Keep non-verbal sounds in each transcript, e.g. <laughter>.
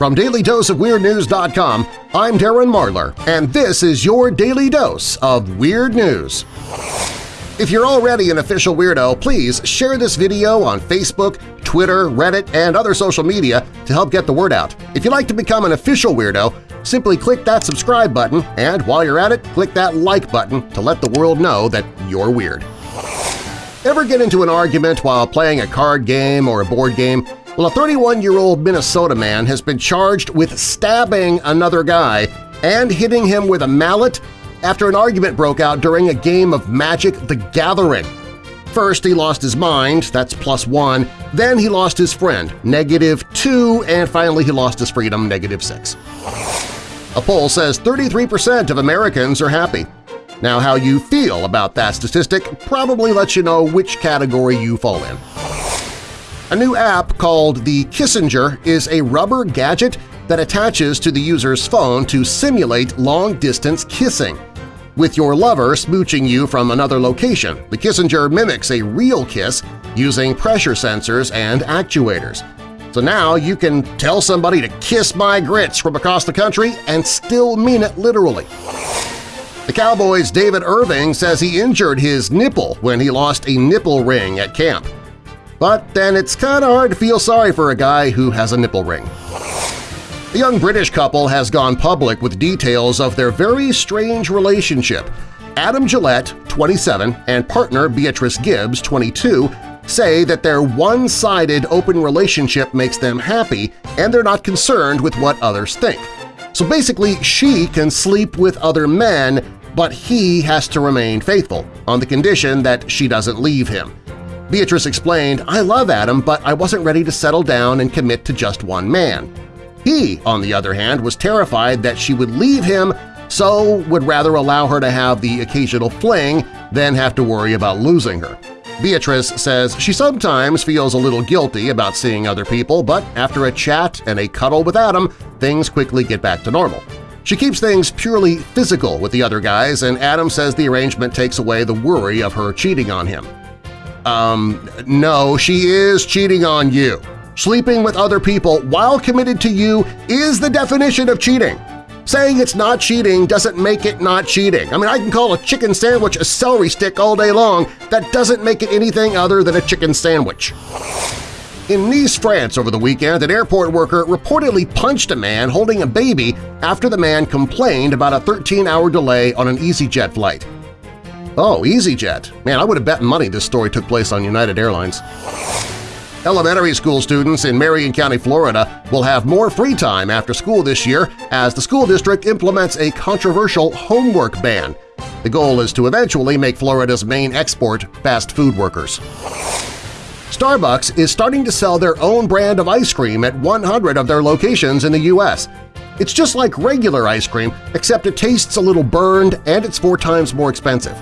From DailyDoseOfWeirdNews.com, I'm Darren Marlar, and this is your Daily Dose of Weird News. If you're already an official weirdo, please share this video on Facebook, Twitter, Reddit, and other social media to help get the word out. If you'd like to become an official weirdo, simply click that subscribe button, and while you're at it, click that like button to let the world know that you're weird. Ever get into an argument while playing a card game or a board game well, a 31-year-old Minnesota man has been charged with stabbing another guy and hitting him with a mallet after an argument broke out during a game of Magic the Gathering. First, he lost his mind, that's plus one, then he lost his friend, negative two, and finally he lost his freedom, negative six. A poll says 33% of Americans are happy. Now how you feel about that statistic probably lets you know which category you fall in. A new app called the Kissenger is a rubber gadget that attaches to the user's phone to simulate long-distance kissing. With your lover smooching you from another location, the Kissenger mimics a real kiss using pressure sensors and actuators. So now you can tell somebody to kiss my grits from across the country and still mean it literally. The Cowboys' David Irving says he injured his nipple when he lost a nipple ring at camp. But then it's kinda hard to feel sorry for a guy who has a nipple ring. The young British couple has gone public with details of their very strange relationship. Adam Gillette, 27, and partner Beatrice Gibbs, 22, say that their one-sided open relationship makes them happy and they're not concerned with what others think. So basically, she can sleep with other men, but he has to remain faithful, on the condition that she doesn't leave him. Beatrice explained, I love Adam, but I wasn't ready to settle down and commit to just one man. He, on the other hand, was terrified that she would leave him so would rather allow her to have the occasional fling than have to worry about losing her. Beatrice says she sometimes feels a little guilty about seeing other people, but after a chat and a cuddle with Adam, things quickly get back to normal. She keeps things purely physical with the other guys, and Adam says the arrangement takes away the worry of her cheating on him. Um, no, she is cheating on you. Sleeping with other people while committed to you is the definition of cheating. Saying it's not cheating doesn't make it not cheating. I mean, I can call a chicken sandwich a celery stick all day long. That doesn't make it anything other than a chicken sandwich. In Nice, France over the weekend, an airport worker reportedly punched a man holding a baby after the man complained about a 13-hour delay on an EasyJet flight. Oh, EasyJet. Man, I would have bet money this story took place on United Airlines. Elementary school students in Marion County, Florida will have more free time after school this year as the school district implements a controversial homework ban. The goal is to eventually make Florida's main export fast food workers. Starbucks is starting to sell their own brand of ice cream at 100 of their locations in the U.S. It's just like regular ice cream, except it tastes a little burned and it's four times more expensive.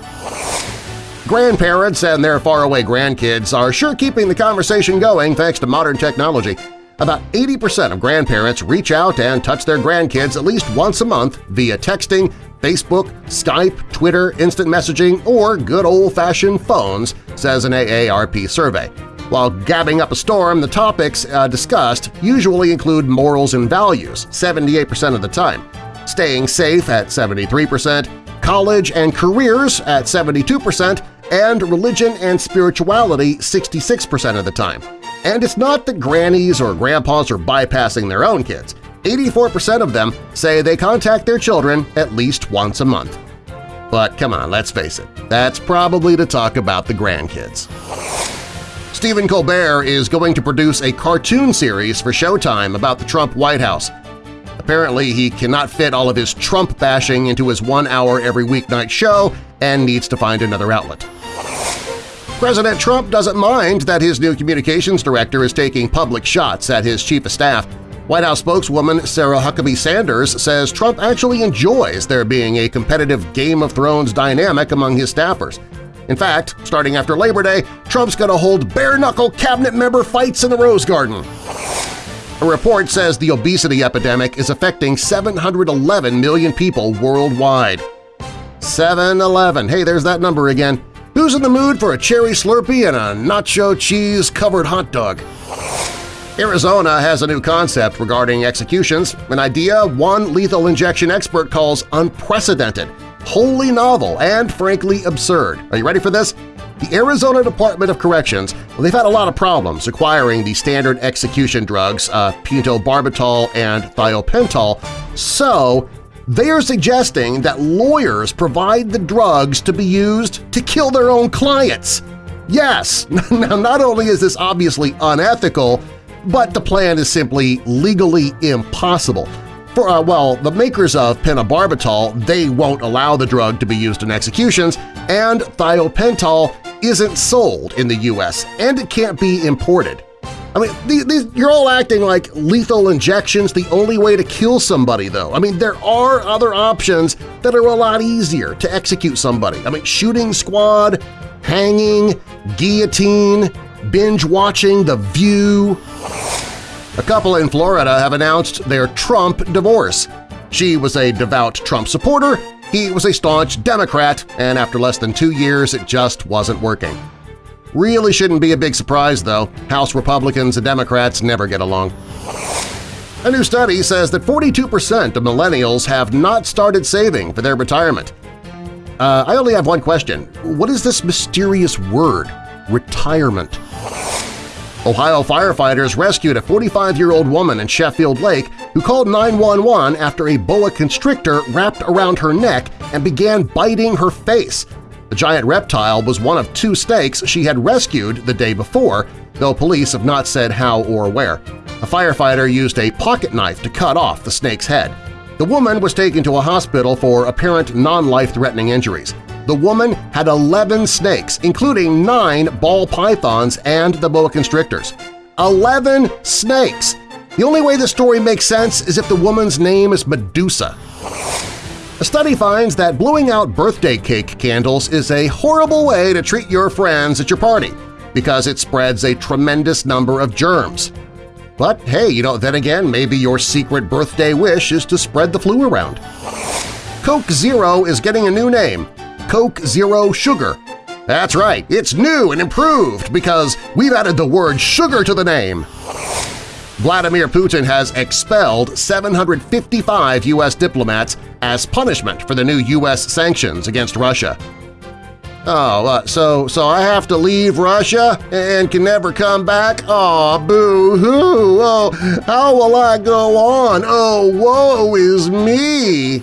Grandparents and their faraway grandkids are sure keeping the conversation going thanks to modern technology. About 80% of grandparents reach out and touch their grandkids at least once a month via texting, Facebook, Skype, Twitter, instant messaging, or good old-fashioned phones, says an AARP survey. While gabbing up a storm, the topics uh, discussed usually include morals and values 78% of the time, staying safe at 73%, college and careers at 72%, and religion and spirituality 66% of the time. And it's not that grannies or grandpas are bypassing their own kids. 84% of them say they contact their children at least once a month. But come on, let's face it, that's probably to talk about the grandkids. Stephen Colbert is going to produce a cartoon series for Showtime about the Trump White House. Apparently, he cannot fit all of his Trump bashing into his one-hour every weeknight show and needs to find another outlet. President Trump doesn't mind that his new communications director is taking public shots at his chief of staff. White House spokeswoman Sarah Huckabee Sanders says Trump actually enjoys there being a competitive Game of Thrones dynamic among his staffers. In fact, starting after Labor Day, Trump's going to hold bare-knuckle cabinet member fights in the Rose Garden. A report says the obesity epidemic is affecting 711 million people worldwide. 7-Eleven. Hey, there's that number again. Who's in the mood for a cherry Slurpee and a nacho cheese-covered hot dog? Arizona has a new concept regarding executions, an idea one lethal injection expert calls unprecedented, wholly novel, and frankly absurd. Are you ready for this? The Arizona Department of Corrections, well, they've had a lot of problems acquiring the standard execution drugs uh, pentobarbital and thiopental, so they are suggesting that lawyers provide the drugs to be used to kill their own clients. Yes, <laughs> now not only is this obviously unethical, but the plan is simply legally impossible. For, uh, well, the makers of pentobarbital, they won't allow the drug to be used in executions, and thiopental isn't sold in the U.S., and it can't be imported. I mean, these, these, you're all acting like lethal injection's the only way to kill somebody, though. I mean, there are other options that are a lot easier to execute somebody. I mean, shooting squad, hanging, guillotine, binge-watching The View. A couple in Florida have announced their Trump divorce. She was a devout Trump supporter, he was a staunch Democrat, and after less than two years it just wasn't working. Really shouldn't be a big surprise, though. House Republicans and Democrats never get along. A new study says that 42% of millennials have not started saving for their retirement. Uh, I only have one question. What is this mysterious word, retirement? Ohio firefighters rescued a 45-year-old woman in Sheffield Lake who called 911 after a boa constrictor wrapped around her neck and began biting her face. The giant reptile was one of two snakes she had rescued the day before, though police have not said how or where. A firefighter used a pocket knife to cut off the snake's head. The woman was taken to a hospital for apparent non-life-threatening injuries. The woman had 11 snakes, including nine ball pythons and the boa constrictors. 11 snakes! The only way the story makes sense is if the woman's name is Medusa. A study finds that blowing out birthday cake candles is a horrible way to treat your friends at your party because it spreads a tremendous number of germs. But hey, you know, then again, maybe your secret birthday wish is to spread the flu around. Coke Zero is getting a new name, Coke Zero Sugar. That's right, it's new and improved because we've added the word sugar to the name. Vladimir Putin has expelled 755 U.S. diplomats as punishment for the new U.S. sanctions against Russia. Oh, uh, so so I have to leave Russia and can never come back? Oh, boo-hoo! Oh, how will I go on? Oh, woe is me!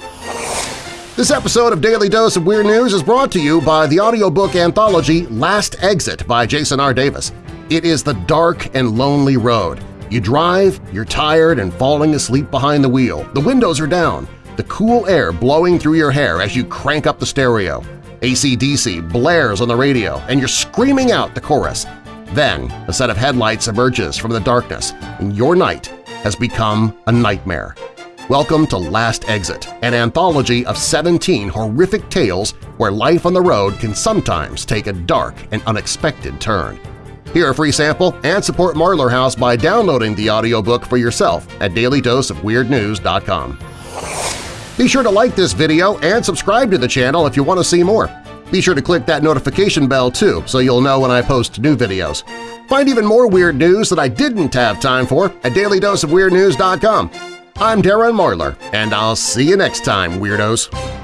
This episode of Daily Dose of Weird News is brought to you by the audiobook anthology Last Exit by Jason R. Davis. It is the dark and lonely road. You drive, you're tired and falling asleep behind the wheel. The windows are down, the cool air blowing through your hair as you crank up the stereo. ACDC blares on the radio and you're screaming out the chorus. Then a set of headlights emerges from the darkness and your night has become a nightmare. Welcome to Last Exit, an anthology of 17 horrific tales where life on the road can sometimes take a dark and unexpected turn. Hear a free sample and support Marlar House by downloading the audiobook for yourself at dailydoseofweirdnews.com. Be sure to like this video and subscribe to the channel if you want to see more. Be sure to click that notification bell too so you'll know when I post new videos. Find even more weird news that I didn't have time for at dailydoseofweirdnews.com. I'm Darren Marlar, and I'll see you next time, Weirdos!